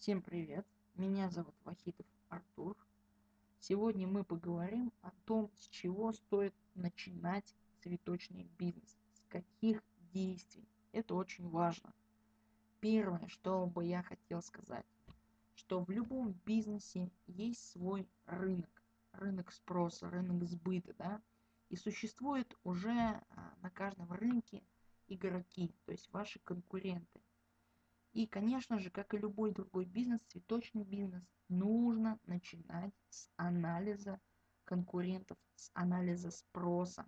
Всем привет! Меня зовут Вахитов Артур. Сегодня мы поговорим о том, с чего стоит начинать цветочный бизнес, с каких действий. Это очень важно. Первое, что бы я хотел сказать, что в любом бизнесе есть свой рынок, рынок спроса, рынок сбыта, да, и существует уже а, на каждом рынке игроки, то есть ваши конкуренты. И, конечно же, как и любой другой бизнес, цветочный бизнес, нужно начинать с анализа конкурентов, с анализа спроса.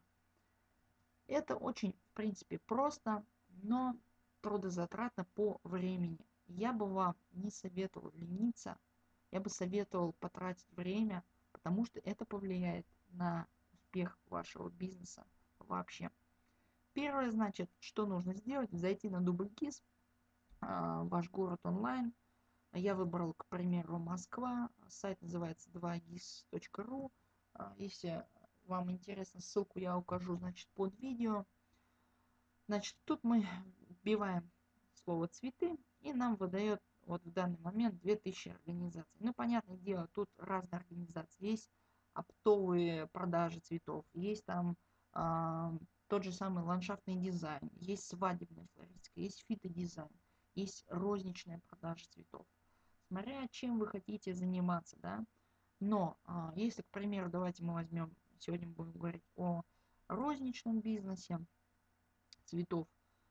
Это очень, в принципе, просто, но трудозатратно по времени. Я бы вам не советовал лениться, я бы советовал потратить время, потому что это повлияет на успех вашего бизнеса вообще. Первое, значит, что нужно сделать, зайти на DoubleKiss, а, ваш город онлайн. Я выбрал, к примеру, Москва. Сайт называется 2gis.ru. А, если вам интересно, ссылку я укажу, значит, под видео. Значит, тут мы вбиваем слово цветы, и нам выдает вот в данный момент 2000 организаций. Ну, понятное дело, тут разные организации. Есть оптовые продажи цветов, есть там э, тот же самый ландшафтный дизайн, есть свадебная флористика, есть фитодизайн есть розничная продажа цветов. Смотря чем вы хотите заниматься, да. Но а, если, к примеру, давайте мы возьмем, сегодня будем говорить о розничном бизнесе цветов,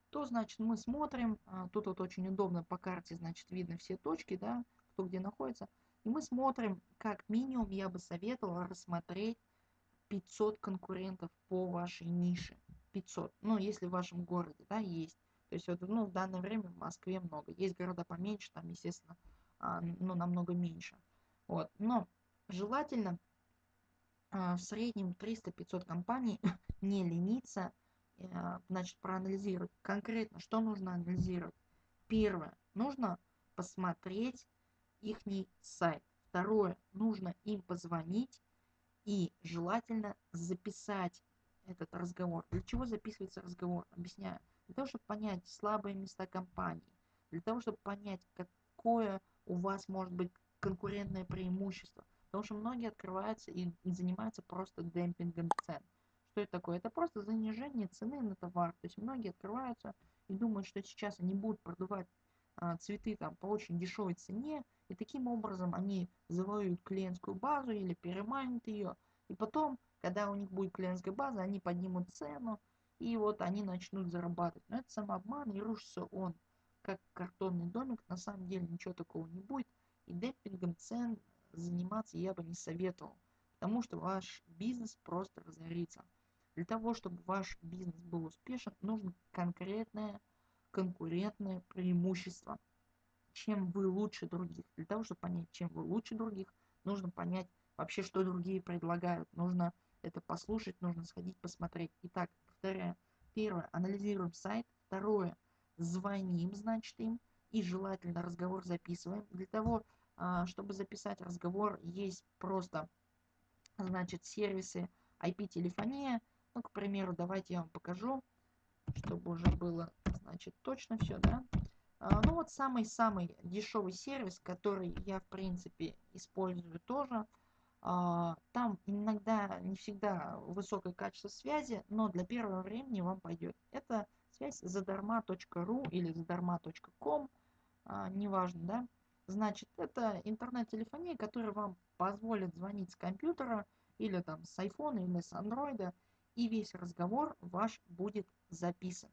то, значит, мы смотрим, а, тут вот очень удобно по карте, значит, видно все точки, да, кто где находится, и мы смотрим, как минимум я бы советовал рассмотреть 500 конкурентов по вашей нише. 500, ну, если в вашем городе, да, есть. То есть вот, ну, в данное время в Москве много. Есть города поменьше, там, естественно, а, ну, намного меньше. Вот. Но желательно а, в среднем 300-500 компаний не лениться, а, значит, проанализировать конкретно, что нужно анализировать. Первое, нужно посмотреть их сайт. Второе, нужно им позвонить и желательно записать этот разговор. Для чего записывается разговор? Объясняю для того, чтобы понять слабые места компании, для того, чтобы понять, какое у вас может быть конкурентное преимущество. Потому что многие открываются и занимаются просто демпингом цен. Что это такое? Это просто занижение цены на товар. То есть многие открываются и думают, что сейчас они будут продавать а, цветы там по очень дешевой цене, и таким образом они завоюют клиентскую базу или переманят ее. И потом, когда у них будет клиентская база, они поднимут цену, и вот они начнут зарабатывать. Но это самообман, и рушится он как картонный домик. На самом деле ничего такого не будет. И демпингом цен заниматься я бы не советовал. Потому что ваш бизнес просто разорится. Для того, чтобы ваш бизнес был успешен, нужно конкретное конкурентное преимущество. Чем вы лучше других. Для того, чтобы понять, чем вы лучше других, нужно понять вообще, что другие предлагают. Нужно это послушать, нужно сходить посмотреть. Итак, повторяю. Первое, анализируем сайт. Второе, звоним, значит, им. И желательно разговор записываем. Для того, а, чтобы записать разговор, есть просто, значит, сервисы IP-телефония. Ну, к примеру, давайте я вам покажу, чтобы уже было, значит, точно все, да. А, ну, вот самый-самый дешевый сервис, который я, в принципе, использую тоже – там иногда не всегда высокое качество связи, но для первого времени вам пойдет. Это связь задарма.ру или задарма.ком, а, неважно, да. Значит, это интернет-телефония, которая вам позволит звонить с компьютера или там с айфона или с андроида, и весь разговор ваш будет записан.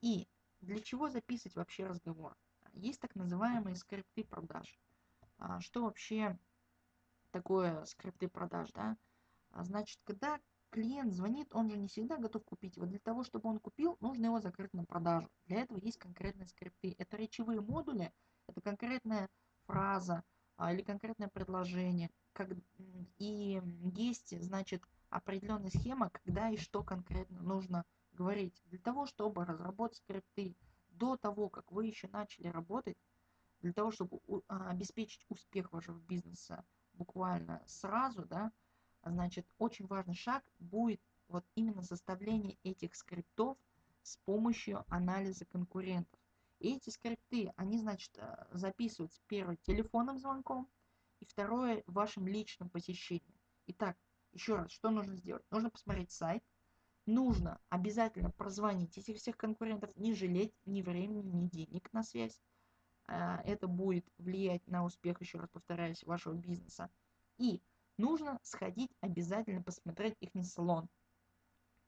И для чего записывать вообще разговор? Есть так называемые скрипты продаж. А, что вообще такое скрипты продаж, да, а значит, когда клиент звонит, он же не всегда готов купить. Вот для того, чтобы он купил, нужно его закрыть на продажу. Для этого есть конкретные скрипты. Это речевые модули, это конкретная фраза а, или конкретное предложение. Как, и есть, значит, определенная схема, когда и что конкретно нужно говорить. Для того, чтобы разработать скрипты до того, как вы еще начали работать, для того, чтобы а, обеспечить успех вашего бизнеса, буквально сразу, да, значит, очень важный шаг будет вот именно составление этих скриптов с помощью анализа конкурентов. И эти скрипты, они, значит, э, записываются первое телефонным звонком и второе вашим личным посещением. Итак, еще раз, что нужно сделать? Нужно посмотреть сайт, нужно обязательно прозвонить этих всех конкурентов, не жалеть ни времени, ни денег на связь. А, это будет влиять на успех, еще раз повторяюсь, вашего бизнеса. И нужно сходить обязательно посмотреть их салон,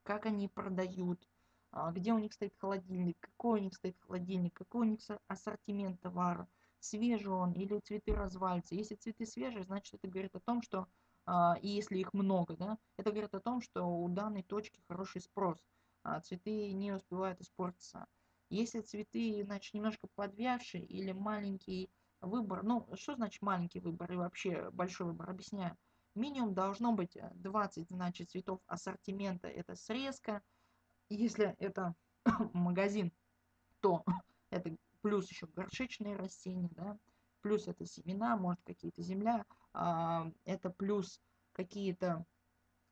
как они продают, а, где у них стоит холодильник, какой у них стоит холодильник, какой у них ассортимент товара, свежий он или цветы развалятся. Если цветы свежие, значит это говорит о том, что а, и если их много, да, это говорит о том, что у данной точки хороший спрос, цветы не успевают испортиться. Если цветы, значит, немножко подвявшие или маленький выбор, ну, что значит маленький выбор и вообще большой выбор, объясняю. Минимум должно быть 20, значит, цветов ассортимента, это срезка. Если это магазин, то это плюс еще горшечные растения, да, плюс это семена, может какие-то земля, а, это плюс какие-то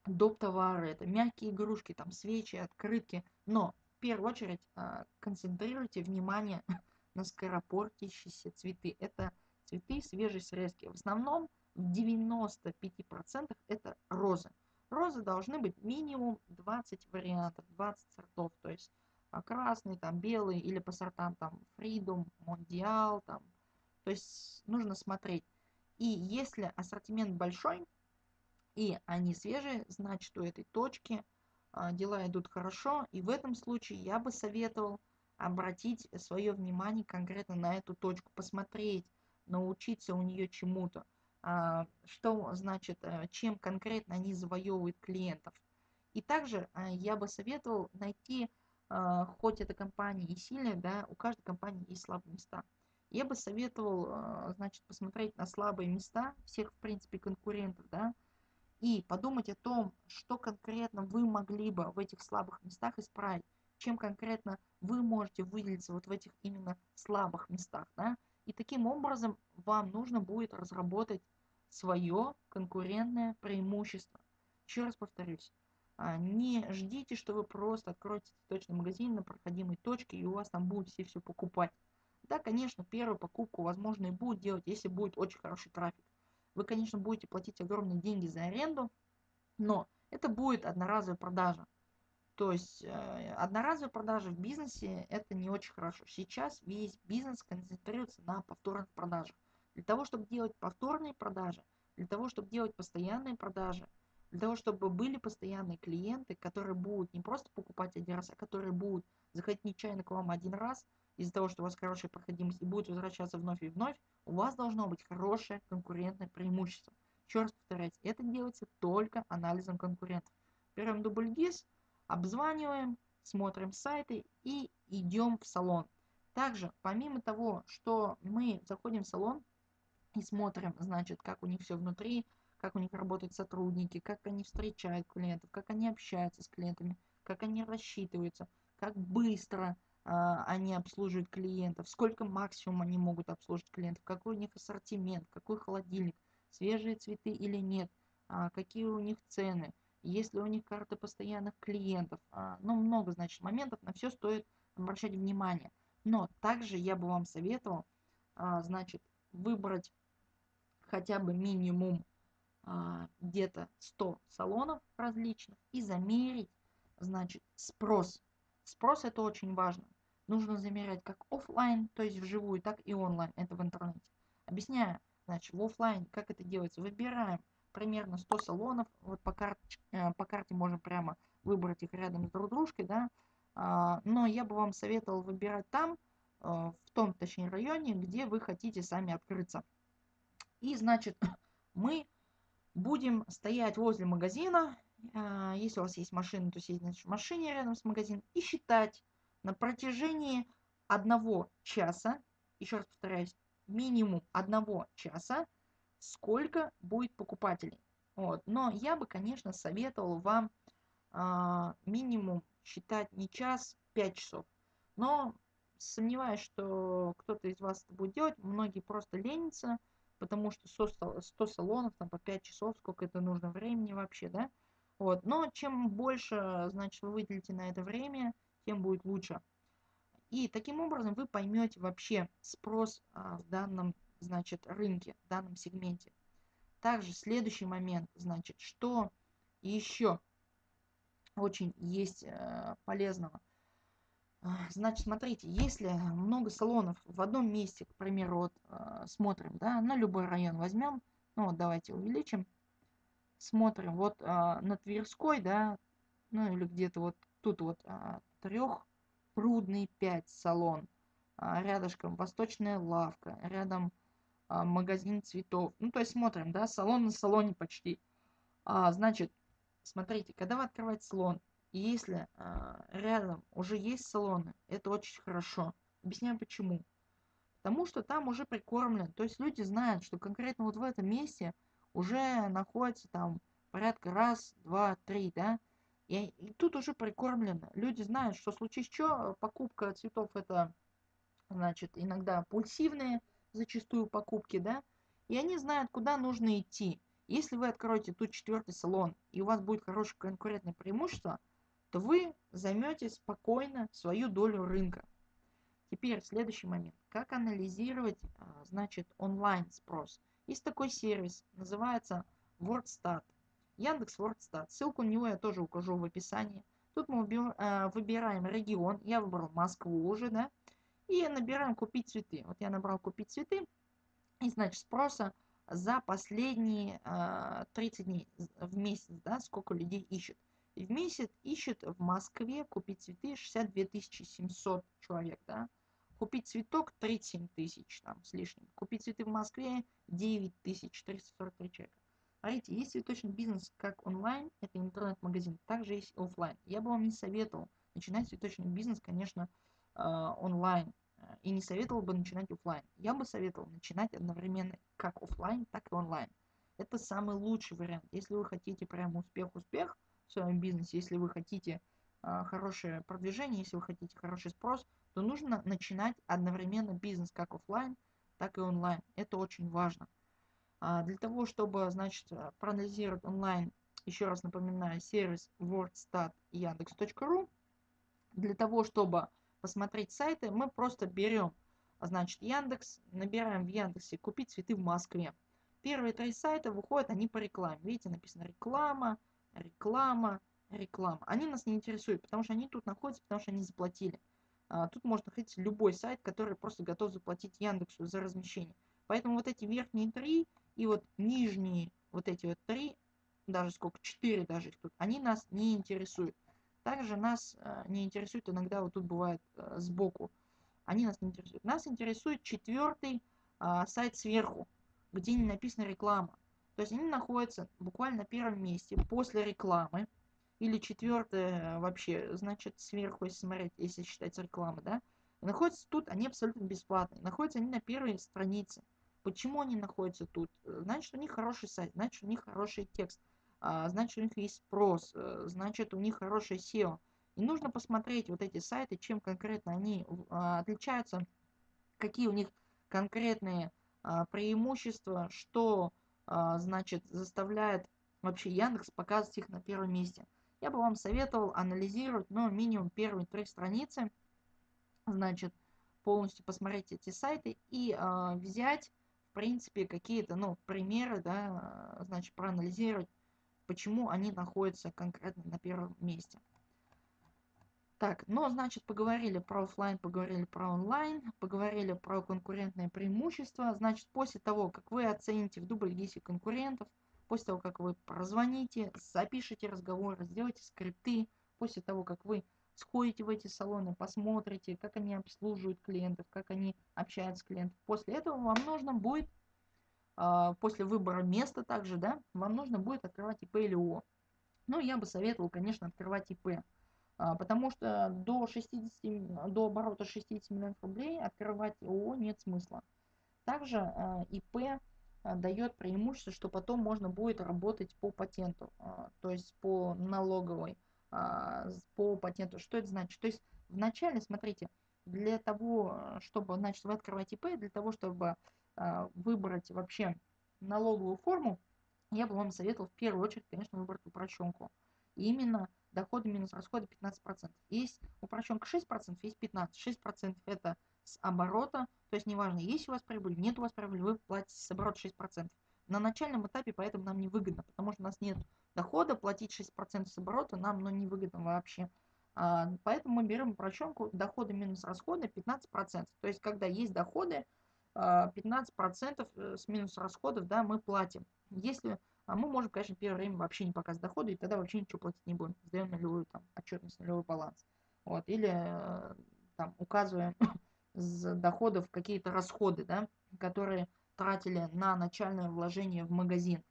доп. товары, это мягкие игрушки, там свечи, открытки. Но в первую очередь а, концентрируйте внимание на скоропортящиеся цветы. Это цветы свежей срезки. В основном в 95% это розы. Розы должны быть минимум 20 вариантов, 20 сортов. То есть а, красный, там белый или по сортам там Freedom, Mondial, там. То есть нужно смотреть. И если ассортимент большой, и они свежие, значит у этой точки дела идут хорошо. И в этом случае я бы советовал обратить свое внимание конкретно на эту точку, посмотреть, научиться у нее чему-то. А, что значит, э, чем конкретно они завоевывают клиентов. И также а, я бы советовал найти, хоть эта компания и сильная, да, у каждой компании есть слабые места. Я бы советовал, значит, посмотреть на слабые места всех, в принципе, конкурентов, да, и подумать о том, что конкретно вы могли бы в этих слабых местах исправить, чем конкретно вы можете выделиться вот в этих именно слабых местах, да, и таким образом вам нужно будет разработать свое конкурентное преимущество. Еще раз повторюсь, а, не ждите, что вы просто откроете цветочный магазин на проходимой точке и у вас там будут все все покупать. Да, конечно, первую покупку, возможно, и будет делать, если будет очень хороший трафик. Вы, конечно, будете платить огромные деньги за аренду, но это будет одноразовая продажа. То есть э, одноразовая продажа в бизнесе это не очень хорошо. Сейчас весь бизнес концентрируется на повторных продажах. Для того, чтобы делать повторные продажи, для того, чтобы делать постоянные продажи, для того, чтобы были постоянные клиенты, которые будут не просто покупать один раз, а которые будут заходить нечаянно к вам один раз, из-за того, что у вас хорошая проходимость и будет возвращаться вновь и вновь, у вас должно быть хорошее конкурентное преимущество. Еще раз повторяйте, это делается только анализом конкурентов. Берем дубль ГИС, обзваниваем, смотрим сайты и идем в салон. Также, помимо того, что мы заходим в салон и смотрим, значит, как у них все внутри, как у них работают сотрудники, как они встречают клиентов, как они общаются с клиентами, как они рассчитываются, как быстро они обслуживают клиентов, сколько максимум они могут обслужить клиентов, какой у них ассортимент, какой холодильник, свежие цветы или нет, а, какие у них цены, есть ли у них карты постоянных клиентов. А, ну, много, значит, моментов, на все стоит обращать внимание. Но также я бы вам советовал, значит, выбрать хотя бы минимум где-то 100 салонов различных и замерить, значит, спрос. Спрос это очень важно нужно замерять как офлайн, то есть вживую, так и онлайн, это в интернете. Объясняю, значит, в офлайн, как это делается. Выбираем примерно 100 салонов, вот по карте, э, по карте можно прямо выбрать их рядом с друг дружкой, да, а, но я бы вам советовал выбирать там, э, в том, точнее, районе, где вы хотите сами открыться. И, значит, мы будем стоять возле магазина, если у вас есть машина, то сидеть значит, в машине рядом с магазином и считать, на протяжении одного часа, еще раз повторяюсь, минимум одного часа, сколько будет покупателей. Вот. Но я бы, конечно, советовал вам э, минимум считать не час, 5 часов. Но сомневаюсь, что кто-то из вас это будет делать. Многие просто ленятся, потому что 100, 100 салонов, там по 5 часов, сколько это нужно времени вообще, да. Вот. Но чем больше, значит, вы выделите на это время, тем будет лучше. И таким образом вы поймете вообще спрос а, в данном, значит, рынке, в данном сегменте. Также следующий момент, значит, что еще очень есть э, полезного. Значит, смотрите, если много салонов в одном месте, к примеру, вот э, смотрим, да, на любой район возьмем, ну вот давайте увеличим, смотрим, вот э, на Тверской, да, ну или где-то вот тут вот э, трех Прудный 5 салон. А, рядышком Восточная лавка. Рядом а, магазин цветов. Ну, то есть смотрим, да, салон на салоне почти. А, значит, смотрите, когда вы открываете салон, если а, рядом уже есть салоны, это очень хорошо. Объясняю почему. Потому что там уже прикормлен. То есть люди знают, что конкретно вот в этом месте уже находится там порядка раз, два, три, да, и, и тут уже прикормлено. Люди знают, что случае что, покупка цветов это, значит, иногда пульсивные, зачастую покупки, да, и они знают, куда нужно идти. Если вы откроете тут четвертый салон, и у вас будет хорошее конкурентное преимущество, то вы займете спокойно свою долю рынка. Теперь следующий момент. Как анализировать, а, значит, онлайн спрос? Есть такой сервис, называется WordStat. Яндекс Вордстат. Ссылку на него я тоже укажу в описании. Тут мы э, выбираем регион. Я выбрал Москву уже, да. И набираем купить цветы. Вот я набрал купить цветы. И значит спроса за последние 30 э, дней в месяц, да, сколько людей ищет. В месяц ищет в Москве купить цветы 62 700 человек, да. Купить цветок 37 тысяч там с лишним. Купить цветы в Москве 9 443 человека. Смотрите, есть цветочный бизнес как онлайн, это интернет-магазин, также есть офлайн. Я бы вам не советовал начинать цветочный бизнес, конечно, а, онлайн. И не советовал бы начинать офлайн. Я бы советовал начинать одновременно как офлайн, так и онлайн. Это самый лучший вариант. Если вы хотите прям успех-успех в своем бизнесе, если вы хотите а, хорошее продвижение, если вы хотите хороший спрос, то нужно начинать одновременно бизнес как офлайн, так и онлайн. Это очень важно. А, для того, чтобы, значит, э, проанализировать онлайн, еще раз напоминаю, сервис WordStat Яндекс.ру. Для того, чтобы посмотреть сайты, мы просто берем, значит, Яндекс, набираем в Яндексе «Купить цветы в Москве». Первые три сайта выходят, они по рекламе. Видите, написано реклама, реклама, реклама. Они нас не интересуют, потому что они тут находятся, потому что они заплатили. А, тут можно находиться любой сайт, который просто готов заплатить Яндексу за размещение. Поэтому вот эти верхние три и вот нижние, вот эти вот три, даже сколько, четыре даже их тут, они нас не интересуют. Также нас э, не интересует иногда, вот тут бывает э, сбоку, они нас не интересуют. Нас интересует четвертый сайт сверху, где не написана реклама. То есть они находятся буквально на первом месте после рекламы. Или четвертое вообще, значит, сверху, если смотреть, если считать рекламы, да. Находятся тут, они абсолютно бесплатные. Находятся они на первой странице. Почему они находятся тут? Значит, у них хороший сайт, значит, у них хороший текст, а, значит, у них есть спрос, э, значит, у них хорошее SEO. И нужно посмотреть вот эти сайты, чем конкретно они а, отличаются, какие у них конкретные а, преимущества, что, значит, заставляет вообще Яндекс показывать их на первом месте. Я бы вам советовал анализировать, ну, минимум первые три страницы, значит, полностью посмотреть эти сайты и взять принципе, какие-то, ну, примеры, да, значит, проанализировать, почему они находятся конкретно на первом месте. Так, ну, значит, поговорили про офлайн, поговорили про онлайн, поговорили про конкурентное преимущество. Значит, после того, как вы оцените в дубль 10 конкурентов, после того, как вы прозвоните, запишите разговоры, сделайте скрипты, после того, как вы сходите в эти салоны, посмотрите, как они обслуживают клиентов, как они общаются с клиентом. После этого вам нужно будет, а, после выбора места также, да, вам нужно будет открывать ИП или ООО. Ну, я бы советовал, конечно, открывать ИП, а, потому что до 60, до оборота 60 миллионов рублей открывать ООО нет смысла. Также а, ИП дает преимущество, что потом можно будет работать по патенту, то есть по налоговой а, по патенту. Что это значит? То есть вначале, смотрите, для того, чтобы, значит, вы открываете ИП, для того, чтобы а, выбрать вообще налоговую форму, я бы вам советовал в первую очередь, конечно, выбрать упрощенку. И именно доходы минус расходы 15%. Есть упрощенка 6%, есть 15%. 6% это с оборота, то есть неважно, есть у вас прибыль, нет у вас прибыли, вы платите с оборота 6%. На начальном этапе поэтому нам не выгодно, потому что у нас нет дохода, платить 6% с оборота нам ну, не выгодно вообще. А, поэтому мы берем упрощенку доходы минус расходы 15%. То есть когда есть доходы, 15% а, э, с минус расходов да, мы платим. Если а мы можем, конечно, первое время вообще не показывать доходы, и тогда вообще ничего платить не будем. Сдаем нулевую там, отчетность, нулевой баланс. Вот. Или э, там, указываем с доходов какие-то расходы, да, которые тратили на начальное вложение в магазин.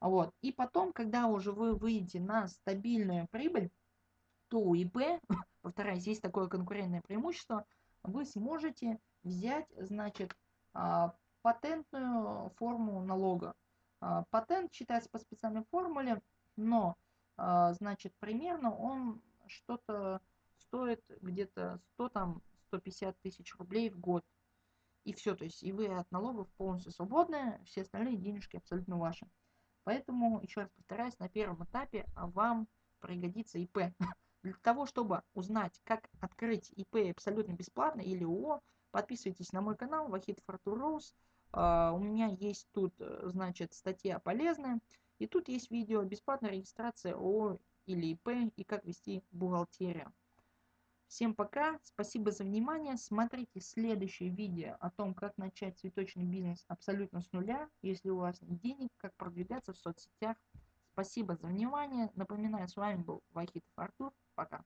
Вот. И потом, когда уже вы выйдете на стабильную прибыль, то у ИП, повторяюсь, есть такое конкурентное преимущество, вы сможете взять, значит, а, патентную форму налога. А, патент считается по специальной формуле, но, а, значит, примерно он что-то стоит где-то 100 там 150 тысяч рублей в год. И все, то есть и вы от налогов полностью свободны, все остальные денежки абсолютно ваши. Поэтому, еще раз повторяюсь, на первом этапе вам пригодится ИП. Для того, чтобы узнать, как открыть ИП абсолютно бесплатно или ООО, подписывайтесь на мой канал Вахид Фартур Роуз. Uh, у меня есть тут, э, значит, статья полезная. И тут есть видео бесплатная регистрация ООО или ИП и как вести бухгалтерию. Всем пока, спасибо за внимание. Смотрите следующее видео о том, как начать цветочный бизнес абсолютно с нуля, если у вас нет денег, как продвигаться в соцсетях. Спасибо за внимание. Напоминаю, с вами был Вахитов Артур. Пока.